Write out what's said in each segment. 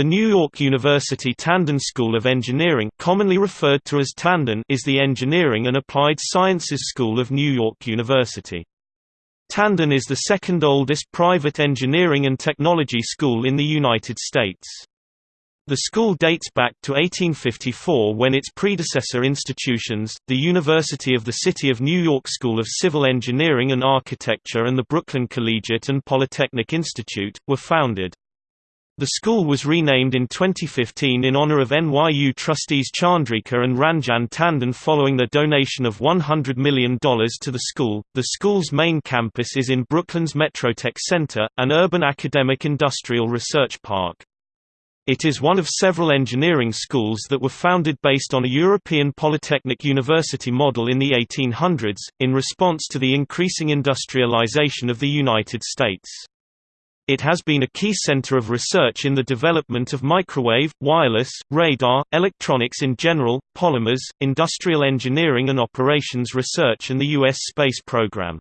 The New York University Tandon School of Engineering commonly referred to as Tandon is the engineering and applied sciences school of New York University. Tandon is the second oldest private engineering and technology school in the United States. The school dates back to 1854 when its predecessor institutions, the University of the City of New York School of Civil Engineering and Architecture and the Brooklyn Collegiate and Polytechnic Institute, were founded. The school was renamed in 2015 in honor of NYU trustees Chandrika and Ranjan Tandon following their donation of $100 million to the school. The school's main campus is in Brooklyn's Metrotech Center, an urban academic industrial research park. It is one of several engineering schools that were founded based on a European polytechnic university model in the 1800s, in response to the increasing industrialization of the United States. It has been a key center of research in the development of microwave, wireless, radar, electronics in general, polymers, industrial engineering and operations research and the U.S. space program.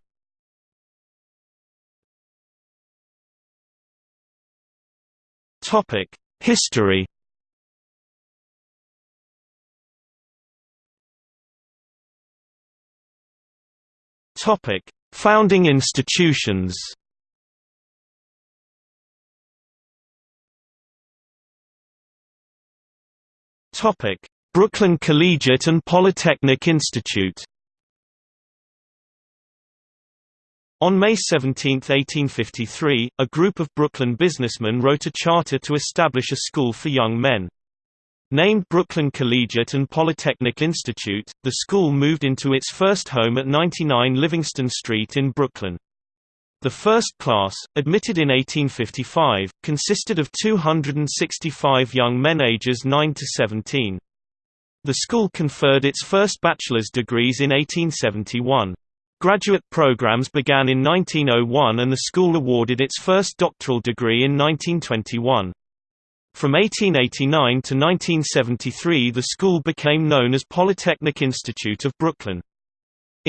History Founding institutions Topic: Brooklyn Collegiate and Polytechnic Institute. On May 17, 1853, a group of Brooklyn businessmen wrote a charter to establish a school for young men. Named Brooklyn Collegiate and Polytechnic Institute, the school moved into its first home at 99 Livingston Street in Brooklyn. The first class, admitted in 1855, consisted of 265 young men ages 9 to 17. The school conferred its first bachelor's degrees in 1871. Graduate programs began in 1901 and the school awarded its first doctoral degree in 1921. From 1889 to 1973 the school became known as Polytechnic Institute of Brooklyn.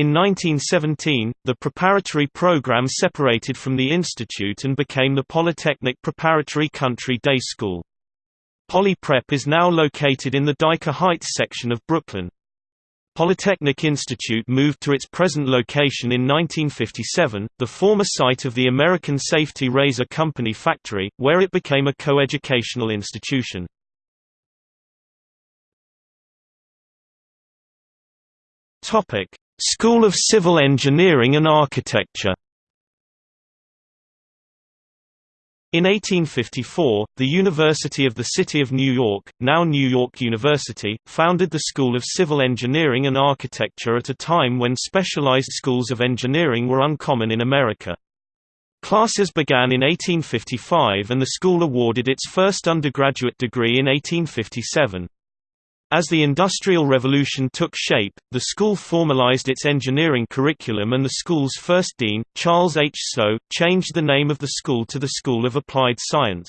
In 1917, the preparatory program separated from the institute and became the Polytechnic Preparatory Country Day School. Poly Prep is now located in the Dyker Heights section of Brooklyn. Polytechnic Institute moved to its present location in 1957, the former site of the American Safety Razor Company factory, where it became a coeducational institution. School of Civil Engineering and Architecture In 1854, the University of the City of New York, now New York University, founded the School of Civil Engineering and Architecture at a time when specialized schools of engineering were uncommon in America. Classes began in 1855 and the school awarded its first undergraduate degree in 1857. As the Industrial Revolution took shape, the school formalized its engineering curriculum and the school's first dean, Charles H. Snow, changed the name of the school to the School of Applied Science.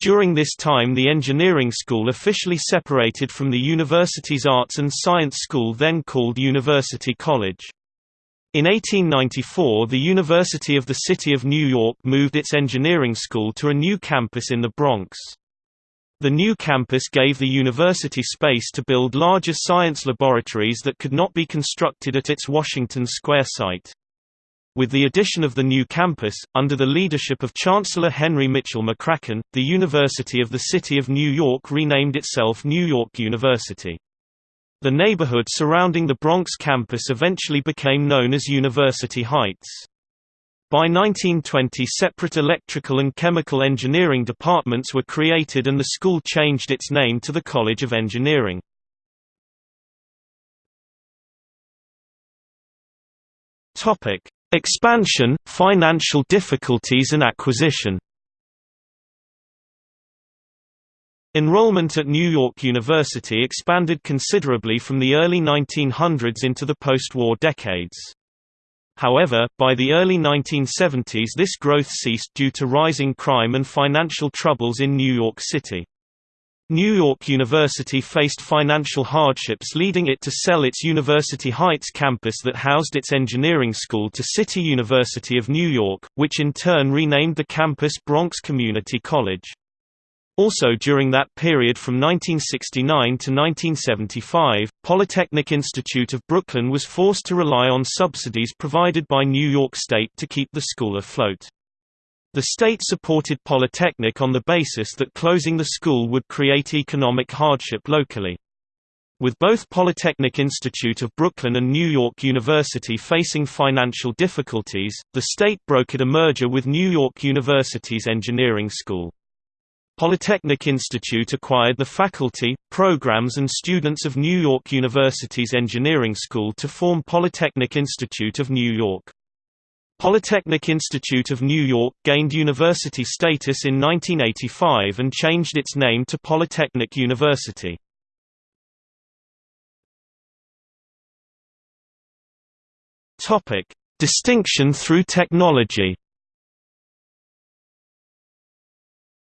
During this time the engineering school officially separated from the university's Arts and Science School then called University College. In 1894 the University of the City of New York moved its engineering school to a new campus in the Bronx. The new campus gave the university space to build larger science laboratories that could not be constructed at its Washington Square site. With the addition of the new campus, under the leadership of Chancellor Henry Mitchell McCracken, the University of the City of New York renamed itself New York University. The neighborhood surrounding the Bronx campus eventually became known as University Heights. By 1920 separate electrical and chemical engineering departments were created and the school changed its name to the College of Engineering. Expansion, financial difficulties and acquisition Enrollment at New York University expanded considerably from the early 1900s into the post-war decades. However, by the early 1970s this growth ceased due to rising crime and financial troubles in New York City. New York University faced financial hardships leading it to sell its University Heights campus that housed its engineering school to City University of New York, which in turn renamed the campus Bronx Community College. Also during that period from 1969 to 1975, Polytechnic Institute of Brooklyn was forced to rely on subsidies provided by New York State to keep the school afloat. The state supported Polytechnic on the basis that closing the school would create economic hardship locally. With both Polytechnic Institute of Brooklyn and New York University facing financial difficulties, the state brokered a merger with New York University's engineering school. Polytechnic Institute acquired the faculty, programs and students of New York University's Engineering School to form Polytechnic Institute of New York. Polytechnic Institute of New York gained university status in 1985 and changed its name to Polytechnic University. Distinction through technology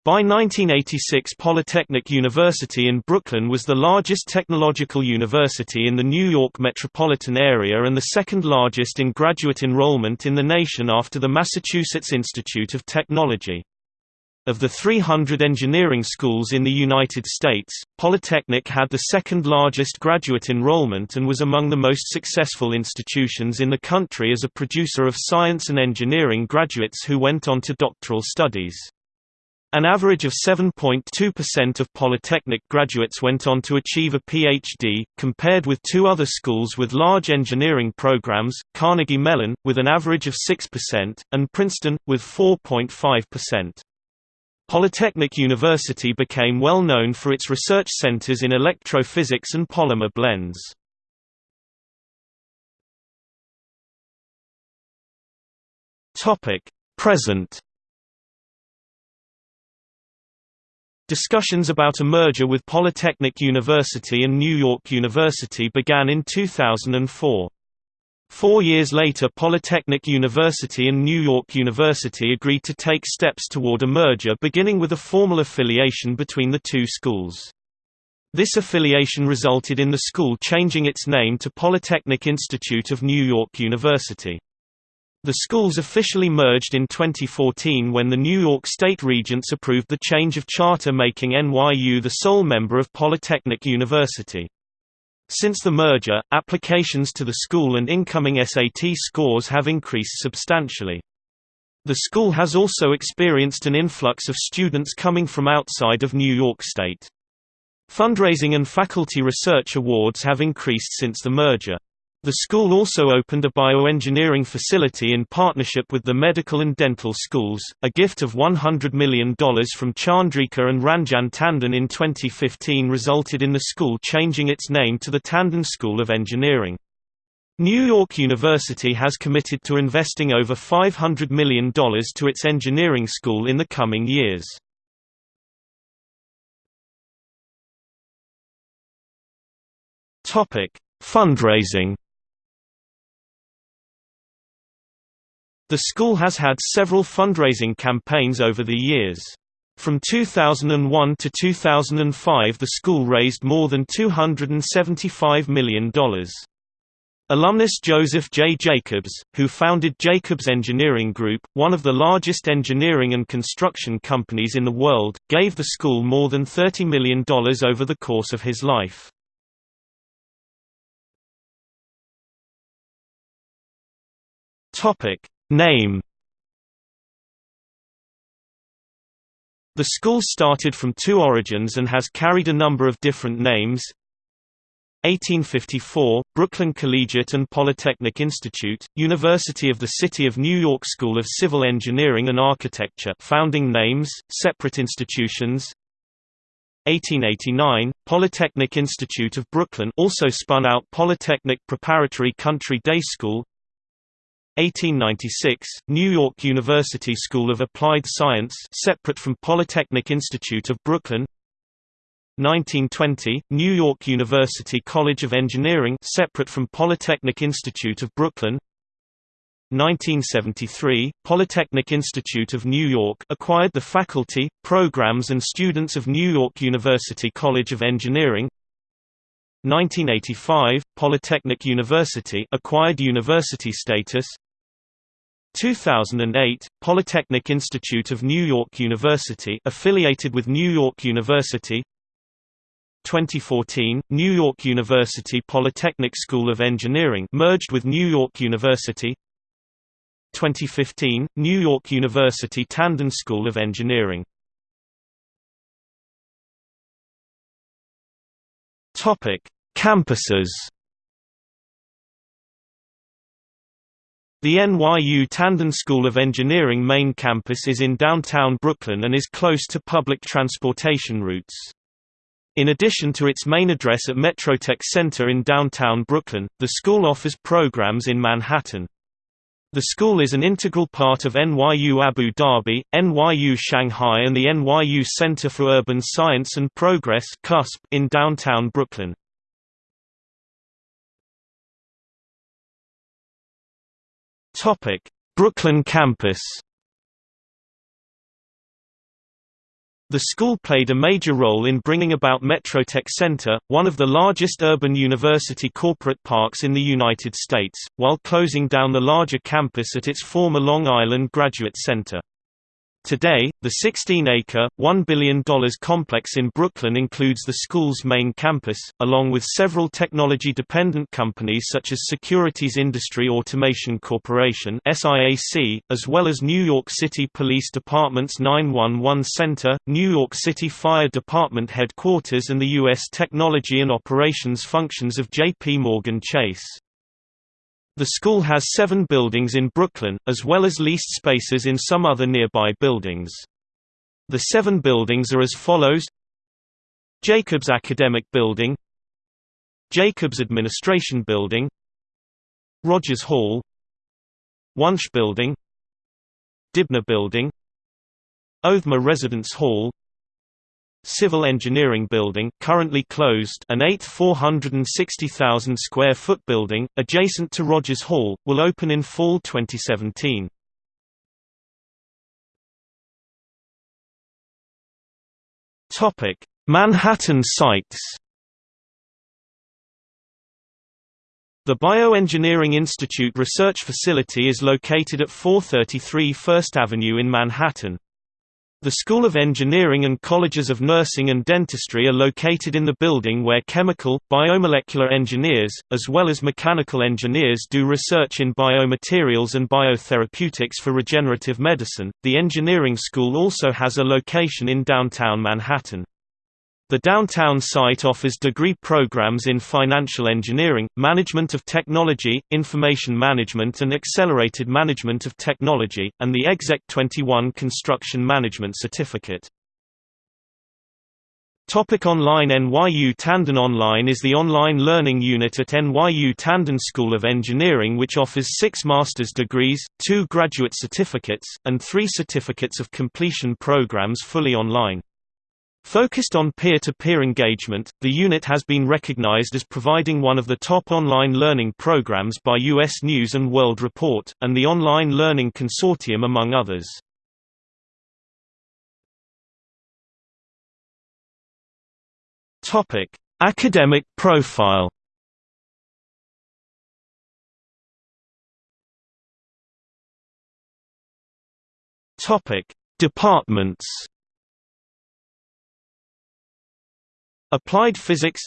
By 1986 Polytechnic University in Brooklyn was the largest technological university in the New York metropolitan area and the second largest in graduate enrollment in the nation after the Massachusetts Institute of Technology. Of the 300 engineering schools in the United States, Polytechnic had the second largest graduate enrollment and was among the most successful institutions in the country as a producer of science and engineering graduates who went on to doctoral studies. An average of 7.2% of Polytechnic graduates went on to achieve a PhD, compared with two other schools with large engineering programs, Carnegie Mellon, with an average of 6%, and Princeton, with 4.5%. Polytechnic University became well known for its research centers in electrophysics and polymer blends. Present Discussions about a merger with Polytechnic University and New York University began in 2004. Four years later Polytechnic University and New York University agreed to take steps toward a merger beginning with a formal affiliation between the two schools. This affiliation resulted in the school changing its name to Polytechnic Institute of New York University. The schools officially merged in 2014 when the New York State Regents approved the change of charter making NYU the sole member of Polytechnic University. Since the merger, applications to the school and incoming SAT scores have increased substantially. The school has also experienced an influx of students coming from outside of New York State. Fundraising and faculty research awards have increased since the merger. The school also opened a bioengineering facility in partnership with the medical and dental schools. A gift of $100 million from Chandrika and Ranjan Tandon in 2015 resulted in the school changing its name to the Tandon School of Engineering. New York University has committed to investing over $500 million to its engineering school in the coming years. Fundraising The school has had several fundraising campaigns over the years. From 2001 to 2005 the school raised more than $275 million. Alumnus Joseph J. Jacobs, who founded Jacobs Engineering Group, one of the largest engineering and construction companies in the world, gave the school more than $30 million over the course of his life. Topic: Name. The school started from two origins and has carried a number of different names. 1854, Brooklyn Collegiate and Polytechnic Institute, University of the City of New York School of Civil Engineering and Architecture founding names, separate institutions. 1889, Polytechnic Institute of Brooklyn also spun out Polytechnic Preparatory Country Day School 1896, New York University School of Applied Science separate from Polytechnic Institute of Brooklyn. 1920, New York University College of Engineering separate from Polytechnic Institute of Brooklyn. 1973, Polytechnic Institute of New York acquired the faculty, programs and students of New York University College of Engineering. 1985, Polytechnic University acquired university status 2008 Polytechnic Institute of New York University affiliated with New York University. 2014 New York University Polytechnic School of Engineering merged with New York University. 2015 New York University Tandon School of Engineering. Campuses The NYU Tandon School of Engineering main campus is in downtown Brooklyn and is close to public transportation routes. In addition to its main address at Metrotech Center in downtown Brooklyn, the school offers programs in Manhattan. The school is an integral part of NYU Abu Dhabi, NYU Shanghai and the NYU Center for Urban Science and Progress in downtown Brooklyn. Brooklyn campus. The school played a major role in bringing about Metrotech Center, one of the largest urban university corporate parks in the United States, while closing down the larger campus at its former Long Island Graduate Center. Today, the 16-acre, $1 billion complex in Brooklyn includes the school's main campus, along with several technology-dependent companies such as Securities Industry Automation Corporation as well as New York City Police Department's 911 Center, New York City Fire Department headquarters and the U.S. technology and operations functions of J.P. Morgan Chase. The school has seven buildings in Brooklyn, as well as leased spaces in some other nearby buildings. The seven buildings are as follows. Jacobs Academic Building. Jacobs Administration Building. Rogers Hall. Wunsch Building. Dibner Building. Othmer Residence Hall Civil Engineering Building currently closed an 8th 460,000 square foot building, adjacent to Rogers Hall, will open in fall 2017. Manhattan sites The Bioengineering Institute Research Facility is located at 433 First Avenue in Manhattan. The School of Engineering and Colleges of Nursing and Dentistry are located in the building where chemical, biomolecular engineers, as well as mechanical engineers do research in biomaterials and biotherapeutics for regenerative medicine. The engineering school also has a location in downtown Manhattan. The downtown site offers degree programs in financial engineering, management of technology, information management and accelerated management of technology, and the Exec 21 construction management certificate. Topic online NYU Tandon Online is the online learning unit at NYU Tandon School of Engineering which offers six master's degrees, two graduate certificates, and three certificates of completion programs fully online. Focused on peer-to-peer -peer engagement, the unit has been recognized as providing one of the top online learning programs by U.S. News & World Report, and the Online Learning Consortium among others. Academic profile Departments Applied Physics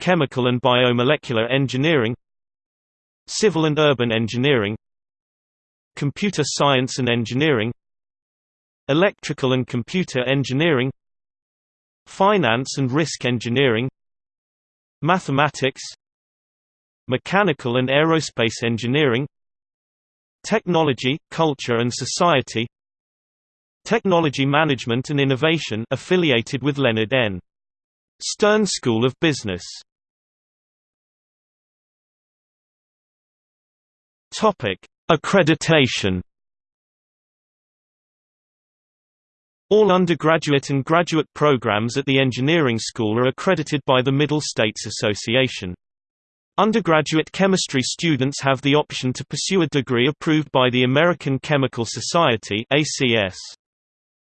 Chemical and Biomolecular Engineering Civil and Urban Engineering Computer Science and Engineering Electrical and Computer Engineering Finance and Risk Engineering Mathematics Mechanical and Aerospace Engineering Technology, Culture and Society Technology Management and Innovation affiliated with Leonard N. Stern School of Business Accreditation. All undergraduate and graduate programs at the engineering school are accredited by the Middle States Association. Undergraduate chemistry students have the option to pursue a degree approved by the American Chemical Society (ACS).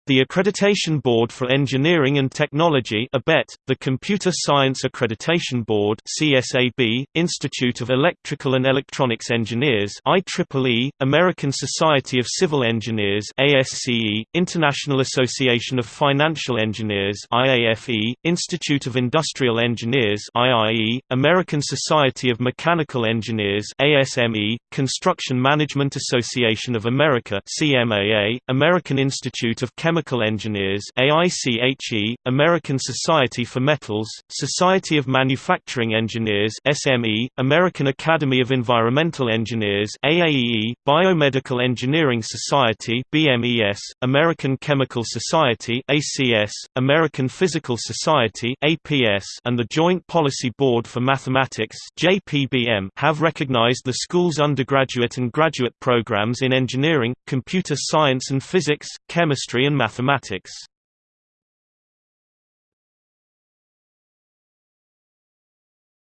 The Accreditation Board for Engineering and Technology ABET, the Computer Science Accreditation Board CSAB, Institute of Electrical and Electronics Engineers IEEE, American Society of Civil Engineers ASCE, International Association of Financial Engineers IAFE, Institute of Industrial Engineers IIE, American Society of Mechanical Engineers ASME, Construction Management Association of America CMAA, American Institute of Chemical Chemical Engineers AICHE, American Society for Metals, Society of Manufacturing Engineers SME, American Academy of Environmental Engineers AAEE, Biomedical Engineering Society BMES, American Chemical Society ACS, American Physical Society APS, and the Joint Policy Board for Mathematics JPBM have recognized the school's undergraduate and graduate programs in engineering, computer science and physics, chemistry and mathematics.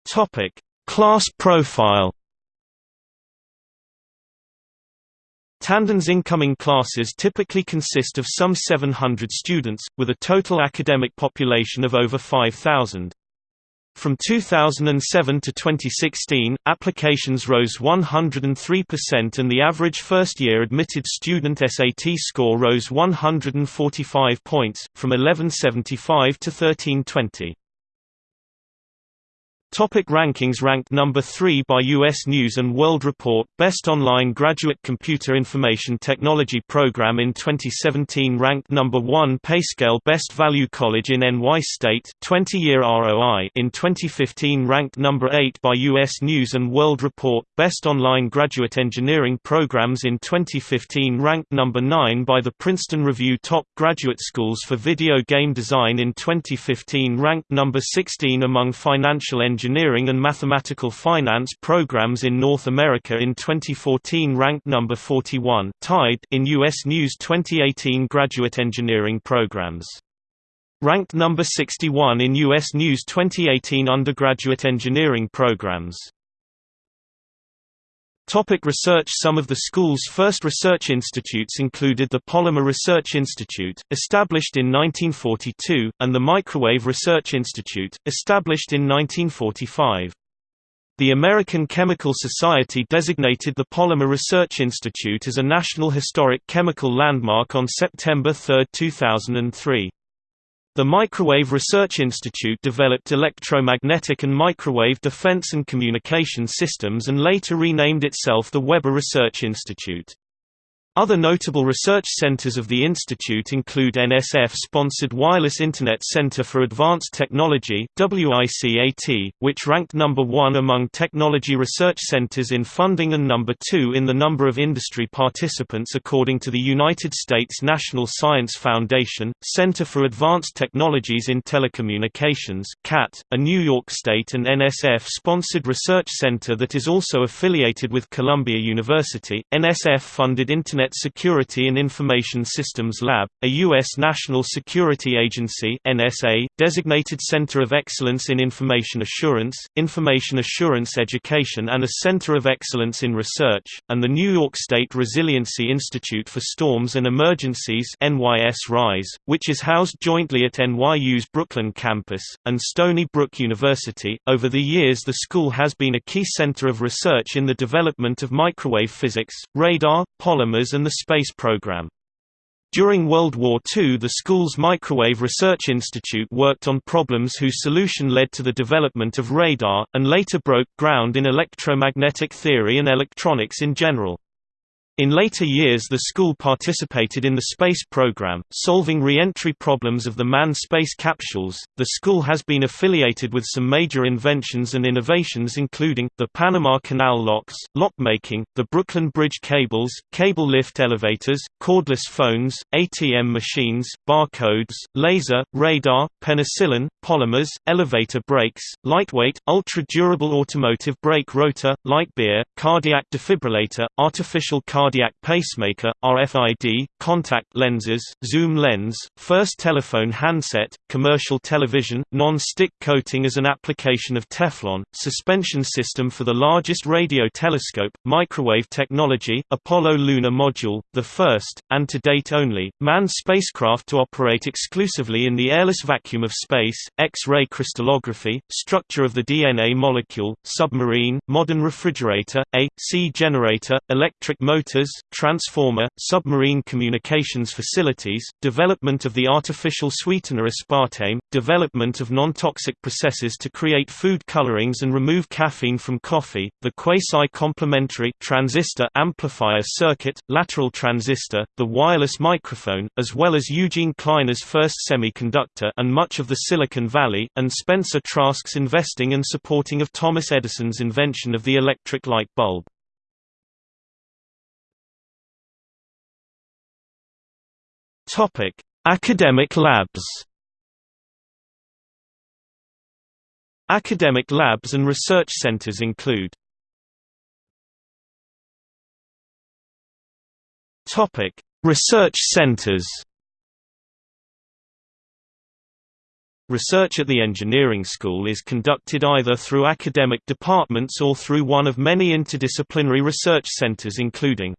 Topic: Class profile. Tandon's incoming classes typically consist of some 700 students, with a total academic population of over 5,000. From 2007 to 2016, applications rose 103% and the average first-year admitted student SAT score rose 145 points, from 1175 to 1320. Topic rankings Ranked number 3 by U.S. News & World Report Best Online Graduate Computer Information Technology Program in 2017 Ranked number 1 PayScale Best Value College in NY State 20-year ROI in 2015 Ranked number 8 by U.S. News & World Report Best Online Graduate Engineering Programs in 2015 Ranked number 9 by the Princeton Review Top Graduate Schools for Video Game Design in 2015 Ranked number 16 among financial engineering engineering and mathematical finance programs in North America in 2014 ranked number 41 tied in U.S. News 2018 graduate engineering programs. Ranked number 61 in U.S. News 2018 undergraduate engineering programs. Topic research Some of the school's first research institutes included the Polymer Research Institute, established in 1942, and the Microwave Research Institute, established in 1945. The American Chemical Society designated the Polymer Research Institute as a National Historic Chemical Landmark on September 3, 2003. The Microwave Research Institute developed electromagnetic and microwave defense and communication systems and later renamed itself the Weber Research Institute. Other notable research centers of the institute include NSF-sponsored Wireless Internet Center for Advanced Technology WICAT, which ranked number 1 among technology research centers in funding and number 2 in the number of industry participants according to the United States National Science Foundation, Center for Advanced Technologies in Telecommunications CAT, a New York State and NSF-sponsored research center that is also affiliated with Columbia University. NSF-funded Internet Internet Security and Information Systems Lab, a U.S. national security agency NSA, designated Center of Excellence in Information Assurance, Information Assurance Education and a Center of Excellence in Research, and the New York State Resiliency Institute for Storms and Emergencies NYS RISE, which is housed jointly at NYU's Brooklyn campus, and Stony Brook University. Over the years the school has been a key center of research in the development of microwave physics, radar, polymers and and the space program. During World War II the school's Microwave Research Institute worked on problems whose solution led to the development of radar, and later broke ground in electromagnetic theory and electronics in general. In later years the school participated in the space program, solving re-entry problems of the manned space capsules. The school has been affiliated with some major inventions and innovations including, the Panama Canal locks, lockmaking, the Brooklyn Bridge cables, cable lift elevators, cordless phones, ATM machines, barcodes, laser, radar, penicillin, polymers, elevator brakes, lightweight, ultra-durable automotive brake rotor, light beer, cardiac defibrillator, artificial cardiac cardiac pacemaker, RFID, contact lenses, zoom lens, first telephone handset, commercial television, non-stick coating as an application of Teflon, suspension system for the largest radio telescope, microwave technology, Apollo lunar module, the first, and to date only, manned spacecraft to operate exclusively in the airless vacuum of space, X-ray crystallography, structure of the DNA molecule, submarine, modern refrigerator, a, C generator, electric motors, transformer, submarine communications facilities, development of the artificial sweetener aspartame, development of non-toxic processes to create food colorings and remove caffeine from coffee, the quasi-complementary transistor amplifier circuit, lateral transistor, the wireless microphone, as well as Eugene Kleiner's first semiconductor and much of the Silicon Valley, and Spencer Trask's investing and supporting of Thomas Edison's invention of the electric light bulb. Topic: Academic labs. Academic labs and research centers include Topic: Research centers. Research at the engineering school is conducted either through academic departments or through one of many interdisciplinary research centers including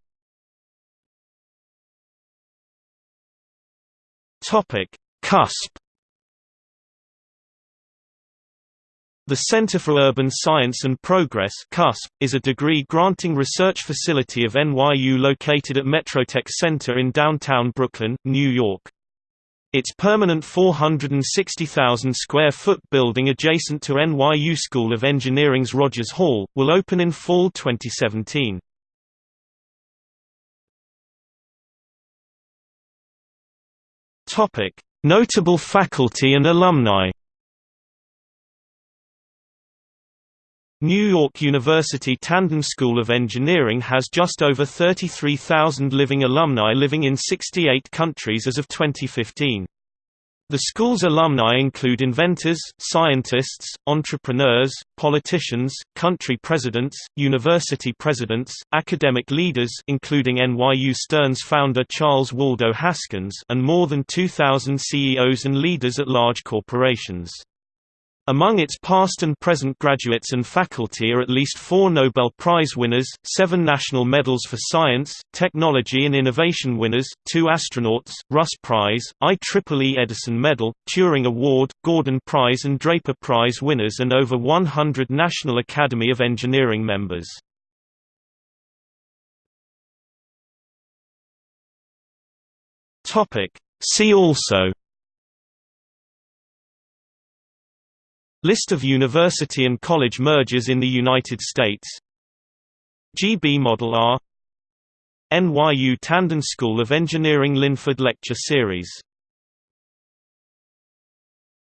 Topic: CUSP. The Center for Urban Science and Progress (CUSP) is a degree-granting research facility of NYU located at Metrotech Center in downtown Brooklyn, New York. Its permanent 460,000 square foot building adjacent to NYU School of Engineering's Rogers Hall, will open in fall 2017. Topic: Notable faculty and alumni. New York University Tandon School of Engineering has just over 33,000 living alumni living in 68 countries as of 2015. The school's alumni include inventors, scientists, entrepreneurs, politicians, country presidents, university presidents, academic leaders including NYU Stern's founder Charles Waldo Haskins and more than 2,000 CEOs and leaders at large corporations. Among its past and present graduates and faculty are at least four Nobel Prize winners, seven National Medals for Science, Technology and Innovation winners, two astronauts, Russ Prize, IEEE Edison Medal, Turing Award, Gordon Prize and Draper Prize winners and over 100 National Academy of Engineering members. See also List of university and college mergers in the United States. Gee Bee Model R. NYU Tandon School of Engineering Linford Lecture Series